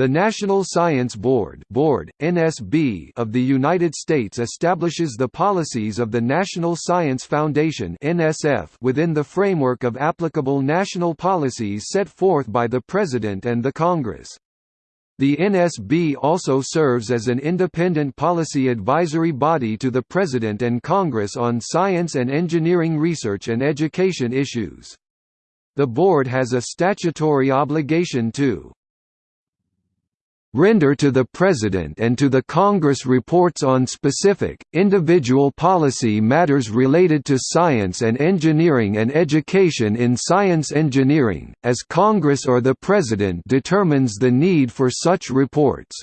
The National Science Board, Board (NSB) of the United States establishes the policies of the National Science Foundation (NSF) within the framework of applicable national policies set forth by the President and the Congress. The NSB also serves as an independent policy advisory body to the President and Congress on science and engineering research and education issues. The board has a statutory obligation to render to the President and to the Congress reports on specific, individual policy matters related to science and engineering and education in science engineering, as Congress or the President determines the need for such reports.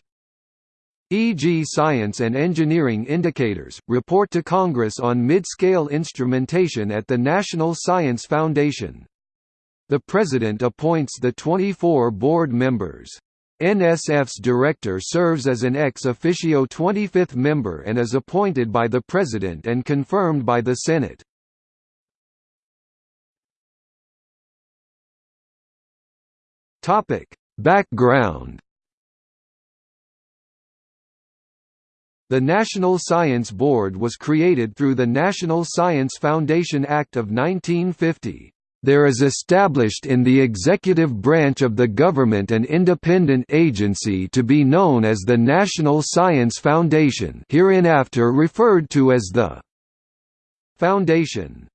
E.g. Science and Engineering Indicators, report to Congress on mid-scale instrumentation at the National Science Foundation. The President appoints the 24 board members. NSF's director serves as an ex officio 25th member and is appointed by the President and confirmed by the Senate. Background The National Science Board was created through the National Science Foundation Act of 1950 there is established in the executive branch of the government an independent agency to be known as the National Science Foundation hereinafter referred to as the Foundation.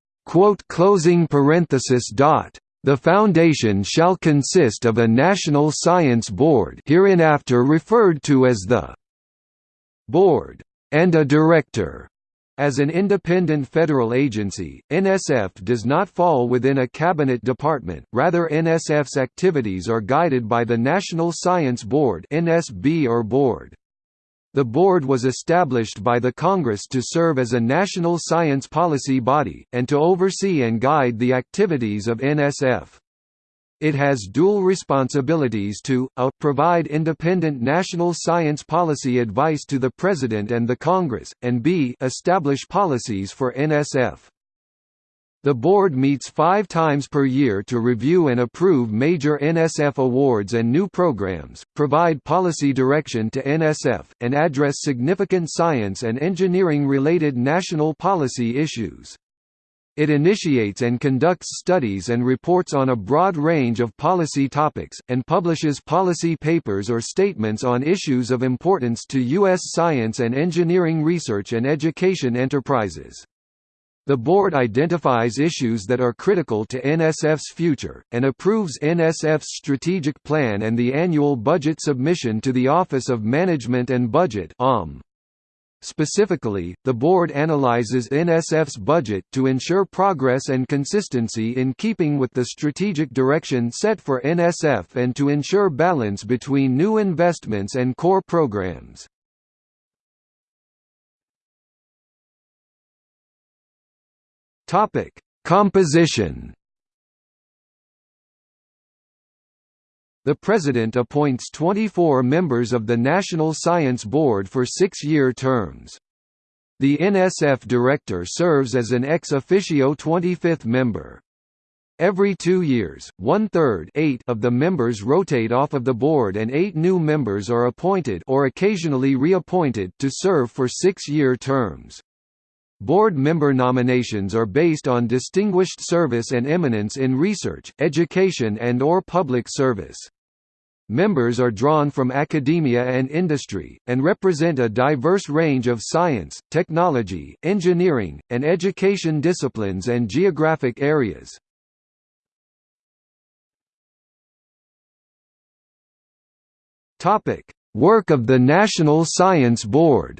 The Foundation shall consist of a National Science Board hereinafter referred to as the Board, and a Director, as an independent federal agency, NSF does not fall within a cabinet department, rather NSF's activities are guided by the National Science Board (NSB or Board). The board was established by the Congress to serve as a national science policy body, and to oversee and guide the activities of NSF. It has dual responsibilities to, a, provide independent national science policy advice to the President and the Congress, and b establish policies for NSF. The board meets five times per year to review and approve major NSF awards and new programs, provide policy direction to NSF, and address significant science and engineering-related national policy issues. It initiates and conducts studies and reports on a broad range of policy topics, and publishes policy papers or statements on issues of importance to U.S. science and engineering research and education enterprises. The board identifies issues that are critical to NSF's future, and approves NSF's strategic plan and the annual budget submission to the Office of Management and Budget. Specifically, the board analyzes NSF's budget to ensure progress and consistency in keeping with the strategic direction set for NSF and to ensure balance between new investments and core programs. Composition The President appoints 24 members of the National Science Board for six-year terms. The NSF Director serves as an ex officio 25th member. Every two years, one-third of the members rotate off of the board and eight new members are appointed or occasionally reappointed to serve for six-year terms. Board member nominations are based on distinguished service and eminence in research, education and or public service. Members are drawn from academia and industry, and represent a diverse range of science, technology, engineering, and education disciplines and geographic areas. Work of the National Science Board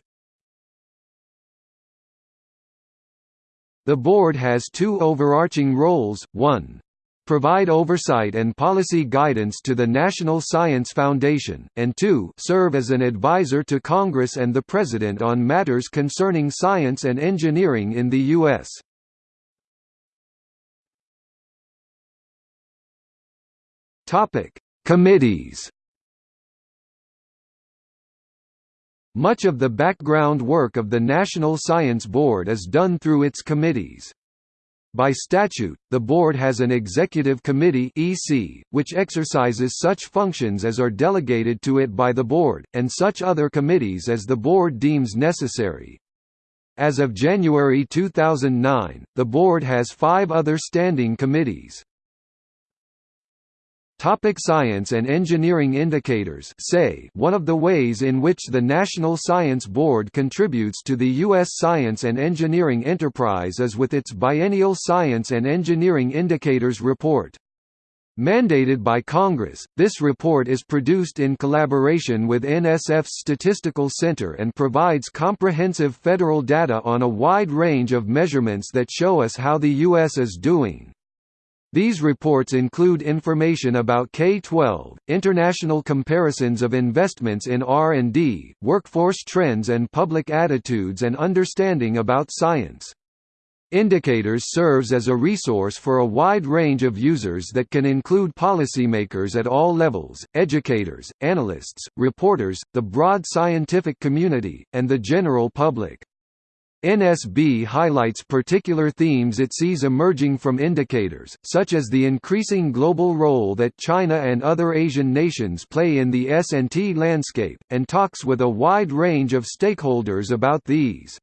The board has two overarching roles, one, provide oversight and policy guidance to the National Science Foundation, and 2 serve as an advisor to Congress and the President on matters concerning science and engineering in the U.S. Committees Much of the background work of the National Science Board is done through its committees. By statute, the board has an executive committee (EC), which exercises such functions as are delegated to it by the board, and such other committees as the board deems necessary. As of January 2009, the board has five other standing committees. Topic science and engineering indicators SEI One of the ways in which the National Science Board contributes to the U.S. science and engineering enterprise is with its biennial Science and Engineering Indicators Report. Mandated by Congress, this report is produced in collaboration with NSF's Statistical Center and provides comprehensive federal data on a wide range of measurements that show us how the U.S. is doing. These reports include information about K-12, international comparisons of investments in R&D, workforce trends and public attitudes and understanding about science. Indicators serves as a resource for a wide range of users that can include policymakers at all levels, educators, analysts, reporters, the broad scientific community, and the general public. NSB highlights particular themes it sees emerging from indicators, such as the increasing global role that China and other Asian nations play in the S&T landscape, and talks with a wide range of stakeholders about these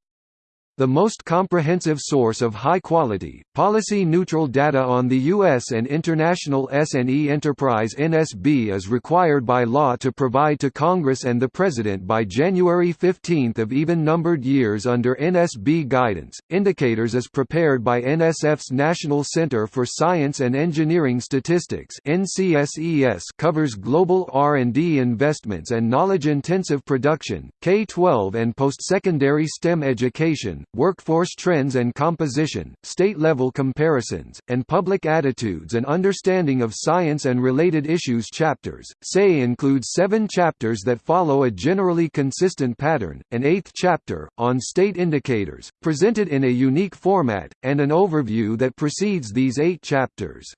the most comprehensive source of high-quality, policy-neutral data on the U.S. and international S&E enterprise NSB is required by law to provide to Congress and the President by January 15 of even-numbered years under NSB guidance. Indicators is prepared by NSF's National Center for Science and Engineering Statistics NCSES covers global R&D investments and knowledge-intensive production, K-12 and post-secondary STEM education, workforce trends and composition, state-level comparisons, and public attitudes and understanding of science and related issues chapters. SEI includes seven chapters that follow a generally consistent pattern, an eighth chapter, on state indicators, presented in a unique format, and an overview that precedes these eight chapters.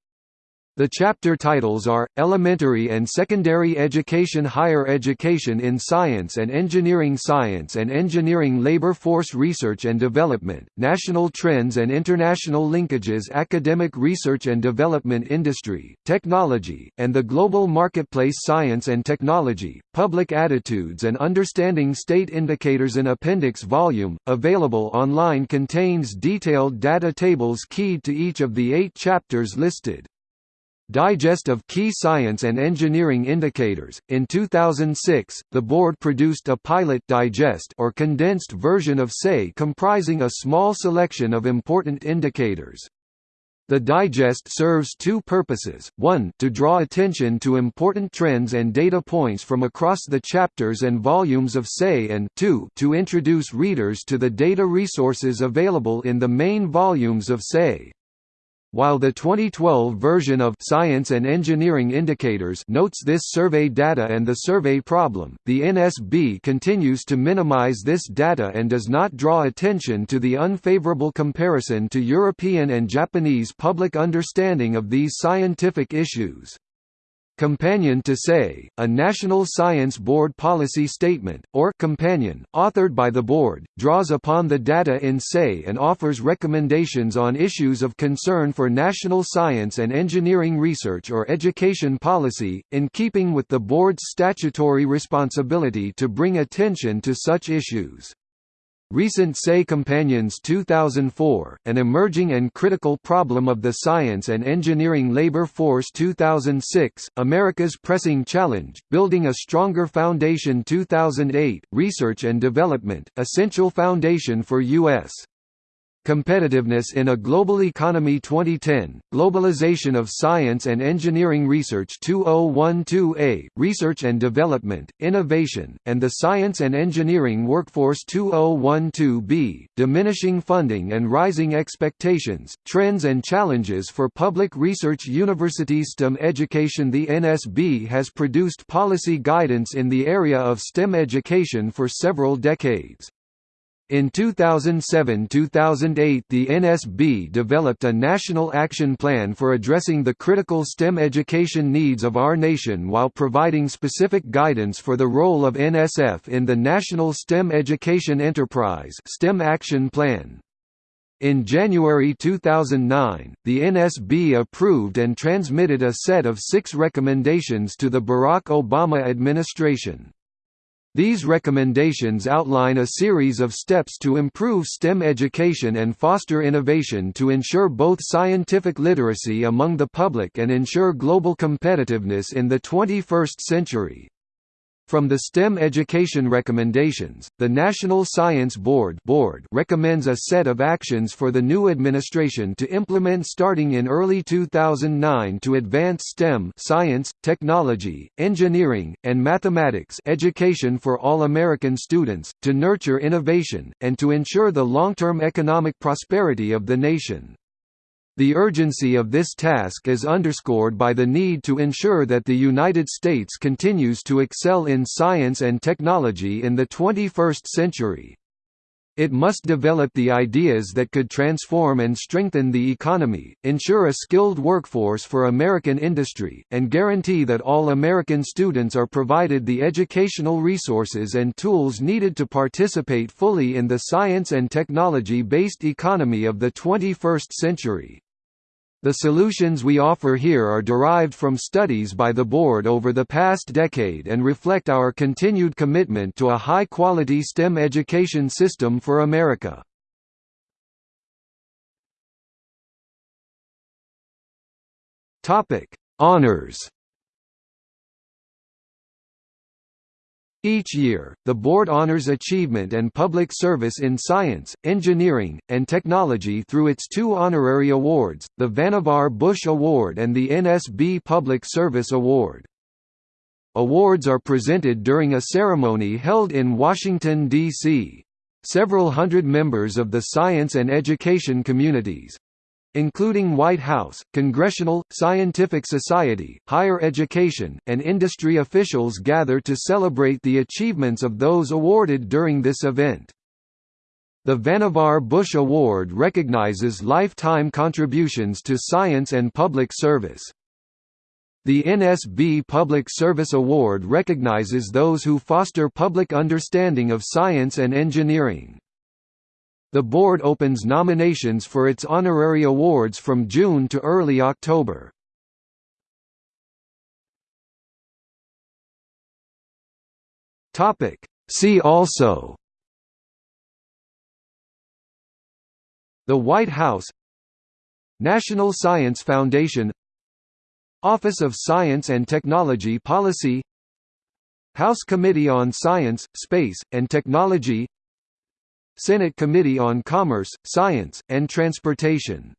The chapter titles are, Elementary and Secondary Education Higher Education in Science and Engineering Science and Engineering Labor Force Research and Development, National Trends and International Linkages Academic Research and Development Industry, Technology, and the Global Marketplace Science and Technology, Public Attitudes and Understanding State Indicators An appendix volume, available online contains detailed data tables keyed to each of the eight chapters listed. Digest of Key Science and Engineering Indicators. In 2006, the board produced a pilot digest or condensed version of SAE comprising a small selection of important indicators. The digest serves two purposes, one to draw attention to important trends and data points from across the chapters and volumes of SAE and two to introduce readers to the data resources available in the main volumes of SAE. While the 2012 version of Science and Engineering Indicators notes this survey data and the survey problem, the NSB continues to minimize this data and does not draw attention to the unfavorable comparison to European and Japanese public understanding of these scientific issues. Companion to SEI, a National Science Board policy statement, or companion, authored by the Board, draws upon the data in SEI and offers recommendations on issues of concern for national science and engineering research or education policy, in keeping with the Board's statutory responsibility to bring attention to such issues. Recent SEI Companions 2004, An Emerging and Critical Problem of the Science and Engineering Labor Force 2006, America's Pressing Challenge, Building a Stronger Foundation 2008, Research and Development, Essential Foundation for U.S. Competitiveness in a Global Economy. 2010, Globalization of Science and Engineering Research. 2012a, Research and Development, Innovation, and the Science and Engineering Workforce. 2012b, Diminishing Funding and Rising Expectations, Trends and Challenges for Public Research Universities STEM Education. The NSB has produced policy guidance in the area of STEM education for several decades. In 2007–2008 the NSB developed a national action plan for addressing the critical STEM education needs of our nation while providing specific guidance for the role of NSF in the National STEM Education Enterprise STEM Action Plan. In January 2009, the NSB approved and transmitted a set of six recommendations to the Barack Obama administration. These recommendations outline a series of steps to improve STEM education and foster innovation to ensure both scientific literacy among the public and ensure global competitiveness in the 21st century. From the STEM education recommendations, the National Science Board, Board recommends a set of actions for the new administration to implement starting in early 2009 to advance STEM science, technology, engineering, and mathematics education for all American students, to nurture innovation, and to ensure the long-term economic prosperity of the nation. The urgency of this task is underscored by the need to ensure that the United States continues to excel in science and technology in the 21st century. It must develop the ideas that could transform and strengthen the economy, ensure a skilled workforce for American industry, and guarantee that all American students are provided the educational resources and tools needed to participate fully in the science and technology-based economy of the 21st century. The solutions we offer here are derived from studies by the Board over the past decade and reflect our continued commitment to a high-quality STEM education system for America. Honors Each year, the Board honors achievement and public service in science, engineering, and technology through its two honorary awards, the Vannevar Bush Award and the NSB Public Service Award. Awards are presented during a ceremony held in Washington, D.C. Several hundred members of the science and education communities, including White House, Congressional, Scientific Society, higher education, and industry officials gather to celebrate the achievements of those awarded during this event. The Vannevar Bush Award recognizes lifetime contributions to science and public service. The NSB Public Service Award recognizes those who foster public understanding of science and engineering. The board opens nominations for its honorary awards from June to early October. Topic. See also. The White House. National Science Foundation. Office of Science and Technology Policy. House Committee on Science, Space, and Technology Senate Committee on Commerce, Science, and Transportation